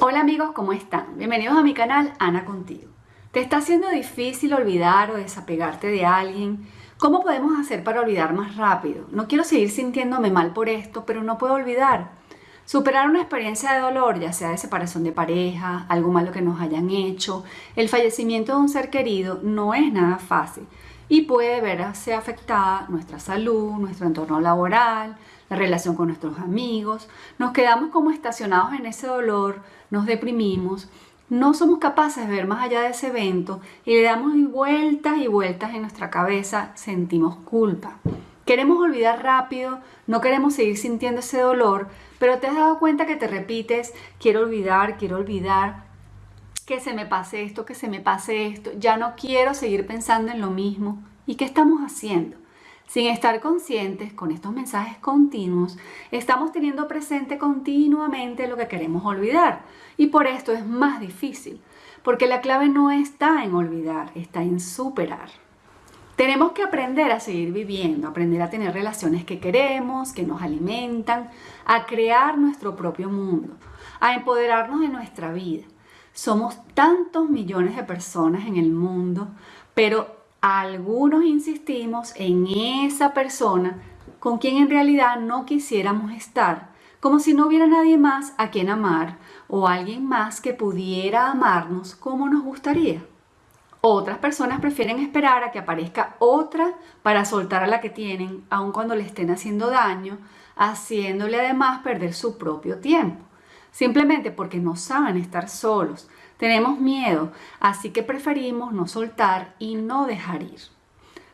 Hola amigos, ¿cómo están? Bienvenidos a mi canal Ana Contigo. ¿Te está haciendo difícil olvidar o desapegarte de alguien? ¿Cómo podemos hacer para olvidar más rápido? No quiero seguir sintiéndome mal por esto, pero no puedo olvidar. Superar una experiencia de dolor, ya sea de separación de pareja, algo malo que nos hayan hecho, el fallecimiento de un ser querido, no es nada fácil y puede verse afectada nuestra salud, nuestro entorno laboral, la relación con nuestros amigos. Nos quedamos como estacionados en ese dolor, nos deprimimos, no somos capaces de ver más allá de ese evento y le damos vueltas y vueltas en nuestra cabeza, sentimos culpa. Queremos olvidar rápido, no queremos seguir sintiendo ese dolor, pero te has dado cuenta que te repites, quiero olvidar, quiero olvidar, que se me pase esto, que se me pase esto, ya no quiero seguir pensando en lo mismo. ¿Y qué estamos haciendo? Sin estar conscientes con estos mensajes continuos, estamos teniendo presente continuamente lo que queremos olvidar. Y por esto es más difícil, porque la clave no está en olvidar, está en superar. Tenemos que aprender a seguir viviendo, aprender a tener relaciones que queremos, que nos alimentan, a crear nuestro propio mundo, a empoderarnos de nuestra vida. Somos tantos millones de personas en el mundo, pero algunos insistimos en esa persona con quien en realidad no quisiéramos estar, como si no hubiera nadie más a quien amar o alguien más que pudiera amarnos como nos gustaría. Otras personas prefieren esperar a que aparezca otra para soltar a la que tienen, aun cuando le estén haciendo daño, haciéndole además perder su propio tiempo, simplemente porque no saben estar solos, tenemos miedo, así que preferimos no soltar y no dejar ir.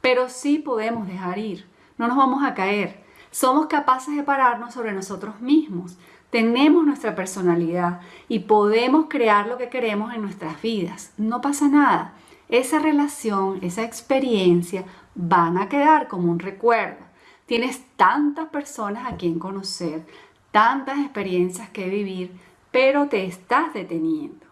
Pero sí podemos dejar ir, no nos vamos a caer. Somos capaces de pararnos sobre nosotros mismos. Tenemos nuestra personalidad y podemos crear lo que queremos en nuestras vidas. No pasa nada. Esa relación, esa experiencia van a quedar como un recuerdo. Tienes tantas personas a quien conocer, tantas experiencias que vivir, pero te estás deteniendo.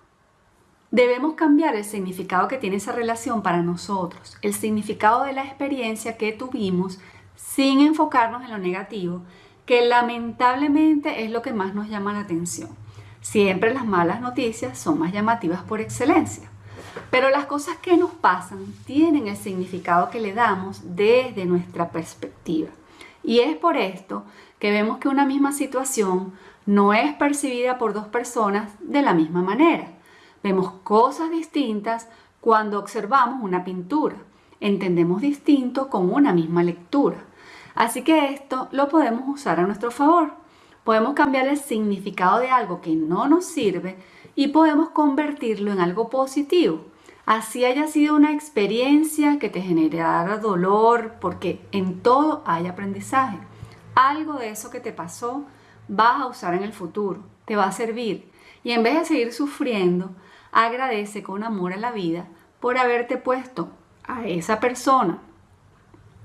Debemos cambiar el significado que tiene esa relación para nosotros, el significado de la experiencia que tuvimos sin enfocarnos en lo negativo, que lamentablemente es lo que más nos llama la atención. Siempre las malas noticias son más llamativas por excelencia. Pero las cosas que nos pasan tienen el significado que le damos desde nuestra perspectiva. Y es por esto que vemos que una misma situación no es percibida por dos personas de la misma manera. Vemos cosas distintas cuando observamos una pintura. Entendemos distinto con una misma lectura. Así que esto lo podemos usar a nuestro favor. Podemos cambiar el significado de algo que no nos sirve y podemos convertirlo en algo positivo. Así haya sido una experiencia que te generara dolor, porque en todo hay aprendizaje. Algo de eso que te pasó vas a usar en el futuro, te va a servir. Y en vez de seguir sufriendo, agradece con amor a la vida por haberte puesto a esa persona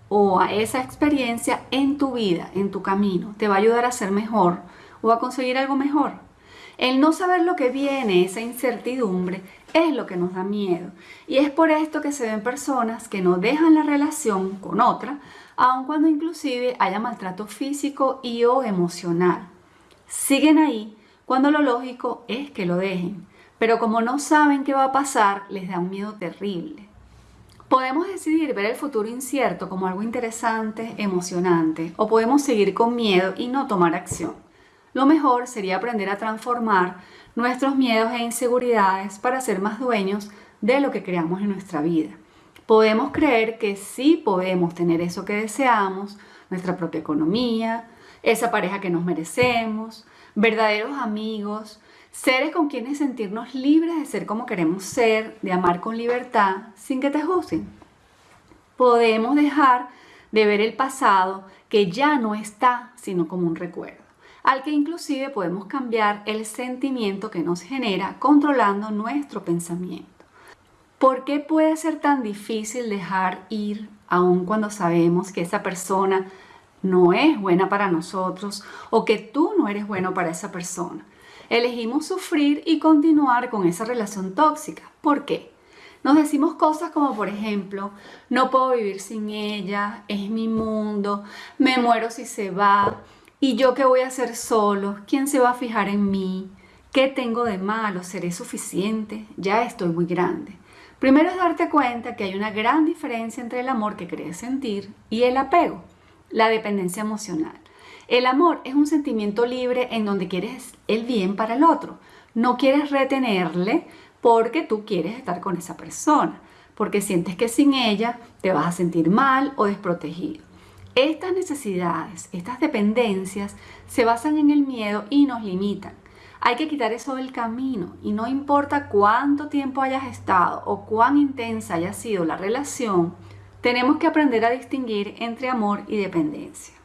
o a esa experiencia en tu vida, en tu camino. Te va a ayudar a ser mejor o a conseguir algo mejor. El no saber lo que viene, esa incertidumbre, es lo que nos da miedo. Y es por esto que se ven personas que no dejan la relación con otra, aun cuando inclusive haya maltrato físico y o emocional. Siguen ahí cuando lo lógico es que lo dejen pero como no saben qué va a pasar, les da un miedo terrible. Podemos decidir ver el futuro incierto como algo interesante, emocionante, o podemos seguir con miedo y no tomar acción. Lo mejor sería aprender a transformar nuestros miedos e inseguridades para ser más dueños de lo que creamos en nuestra vida. Podemos creer que sí podemos tener eso que deseamos, nuestra propia economía, esa pareja que nos merecemos, verdaderos amigos, Seres con quienes sentirnos libres de ser como queremos ser, de amar con libertad, sin que te juzguen. Podemos dejar de ver el pasado que ya no está, sino como un recuerdo, al que inclusive podemos cambiar el sentimiento que nos genera controlando nuestro pensamiento. ¿Por qué puede ser tan difícil dejar ir aun cuando sabemos que esa persona no es buena para nosotros o que tú no eres bueno para esa persona? Elegimos sufrir y continuar con esa relación tóxica. ¿Por qué? Nos decimos cosas como por ejemplo, no puedo vivir sin ella, es mi mundo, me muero si se va, y yo qué voy a hacer solo, quién se va a fijar en mí, ¿Qué tengo de malo? ¿Seré suficiente? Ya estoy muy grande. Primero es darte cuenta que hay una gran diferencia entre el amor que crees sentir y el apego, la dependencia emocional. El amor es un sentimiento libre en donde quieres el bien para el otro. No quieres retenerle porque tú quieres estar con esa persona, porque sientes que sin ella te vas a sentir mal o desprotegido. Estas necesidades, estas dependencias se basan en el miedo y nos limitan. Hay que quitar eso del camino y no importa cuánto tiempo hayas estado o cuán intensa haya sido la relación, tenemos que aprender a distinguir entre amor y dependencia.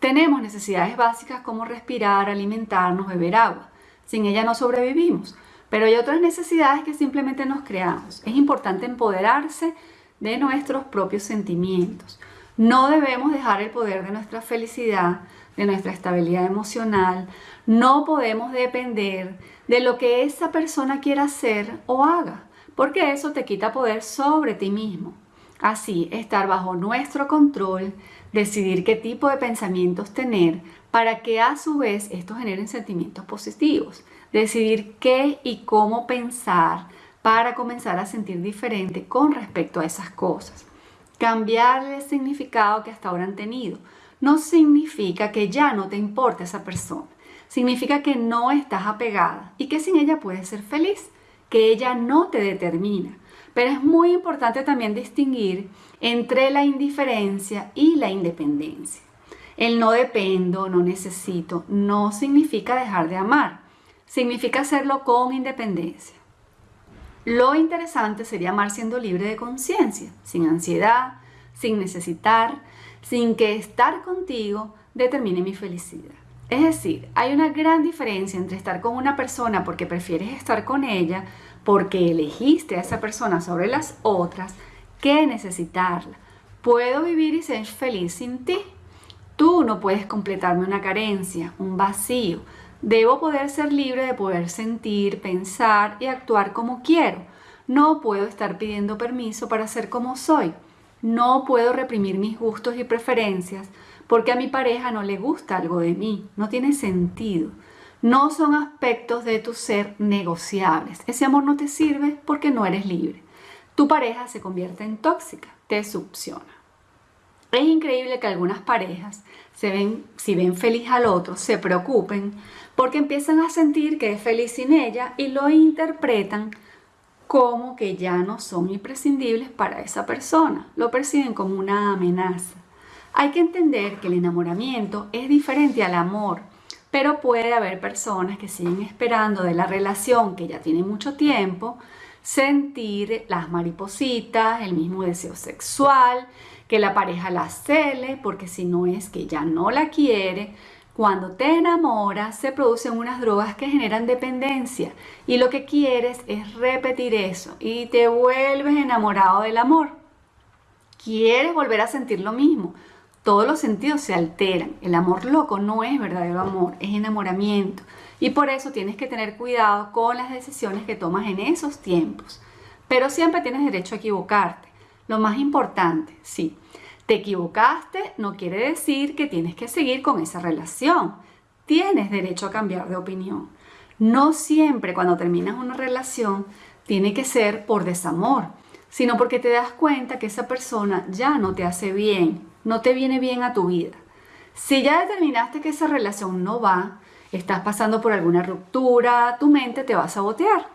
Tenemos necesidades básicas como respirar, alimentarnos, beber agua. Sin ella no sobrevivimos, pero hay otras necesidades que simplemente nos creamos. Es importante empoderarse de nuestros propios sentimientos. No debemos dejar el poder de nuestra felicidad, de nuestra estabilidad emocional. No podemos depender de lo que esa persona quiera hacer o haga, porque eso te quita poder sobre ti mismo. Así, estar bajo nuestro control, decidir qué tipo de pensamientos tener para que a su vez estos generen sentimientos positivos. Decidir qué y cómo pensar para comenzar a sentir diferente con respecto a esas cosas. Cambiar el significado que hasta ahora han tenido no significa que ya no te importe esa persona. Significa que no estás apegada y que sin ella puedes ser feliz, que ella no te determina. Pero es muy importante también distinguir entre la indiferencia y la independencia. El no dependo, no necesito, no significa dejar de amar, significa hacerlo con independencia. Lo interesante sería amar siendo libre de conciencia, sin ansiedad, sin necesitar, sin que estar contigo determine mi felicidad. Es decir, hay una gran diferencia entre estar con una persona porque prefieres estar con ella, porque elegiste a esa persona sobre las otras, que necesitarla. Puedo vivir y ser feliz sin ti. Tú no puedes completarme una carencia, un vacío. Debo poder ser libre de poder sentir, pensar y actuar como quiero. No puedo estar pidiendo permiso para ser como soy. No puedo reprimir mis gustos y preferencias porque a mi pareja no le gusta algo de mí. No tiene sentido. No son aspectos de tu ser negociables. Ese amor no te sirve porque no eres libre. Tu pareja se convierte en tóxica, te succiona. Es increíble que algunas parejas, se ven, si ven feliz al otro, se preocupen porque empiezan a sentir que es feliz sin ella y lo interpretan como que ya no son imprescindibles para esa persona. Lo perciben como una amenaza. Hay que entender que el enamoramiento es diferente al amor pero puede haber personas que siguen esperando de la relación que ya tiene mucho tiempo, sentir las maripositas, el mismo deseo sexual, que la pareja la cele, porque si no es que ya no la quiere, cuando te enamoras se producen unas drogas que generan dependencia y lo que quieres es repetir eso y te vuelves enamorado del amor. Quieres volver a sentir lo mismo, todos los sentidos se alteran. El amor loco no es verdadero amor, es enamoramiento. Y por eso tienes que tener cuidado con las decisiones que tomas en esos tiempos. Pero siempre tienes derecho a equivocarte. Lo más importante, sí, te equivocaste no quiere decir que tienes que seguir con esa relación. Tienes derecho a cambiar de opinión. No siempre cuando terminas una relación tiene que ser por desamor, sino porque te das cuenta que esa persona ya no te hace bien, no te viene bien a tu vida. Si ya determinaste que esa relación no va, estás pasando por alguna ruptura, tu mente te va a sabotear.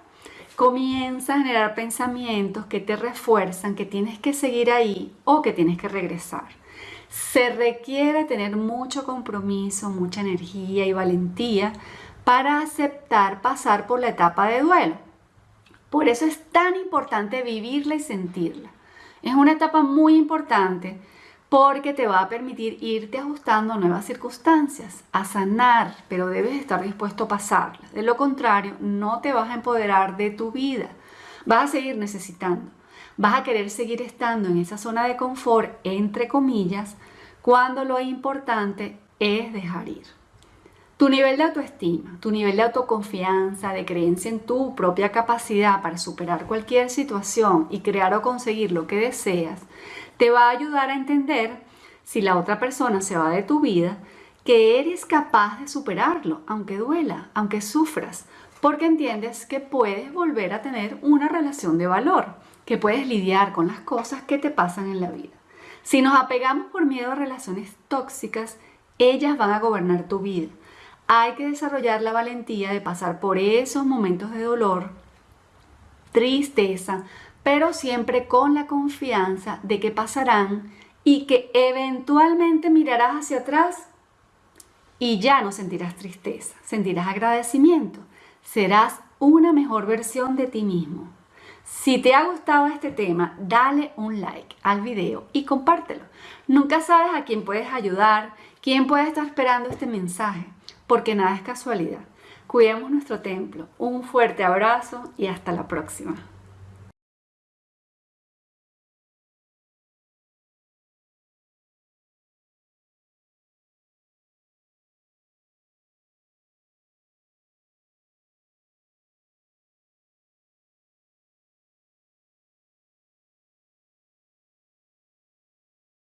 Comienza a generar pensamientos que te refuerzan que tienes que seguir ahí o que tienes que regresar. Se requiere tener mucho compromiso, mucha energía y valentía para aceptar pasar por la etapa de duelo. Por eso es tan importante vivirla y sentirla. Es una etapa muy importante porque te va a permitir irte ajustando a nuevas circunstancias, a sanar, pero debes estar dispuesto a pasarlas. De lo contrario, no te vas a empoderar de tu vida. Vas a seguir necesitando. Vas a querer seguir estando en esa zona de confort, entre comillas, cuando lo importante es dejar ir. Tu nivel de autoestima, tu nivel de autoconfianza, de creencia en tu propia capacidad para superar cualquier situación y crear o conseguir lo que deseas, te va a ayudar a entender si la otra persona se va de tu vida, que eres capaz de superarlo, aunque duela, aunque sufras, porque entiendes que puedes volver a tener una relación de valor, que puedes lidiar con las cosas que te pasan en la vida. Si nos apegamos por miedo a relaciones tóxicas, ellas van a gobernar tu vida. Hay que desarrollar la valentía de pasar por esos momentos de dolor, tristeza, pero siempre con la confianza de que pasarán y que eventualmente mirarás hacia atrás y ya no sentirás tristeza, sentirás agradecimiento, serás una mejor versión de ti mismo. Si te ha gustado este tema, dale un like al video y compártelo. Nunca sabes a quién puedes ayudar, quién puede estar esperando este mensaje, porque nada es casualidad. Cuidemos nuestro templo. Un fuerte abrazo y hasta la próxima.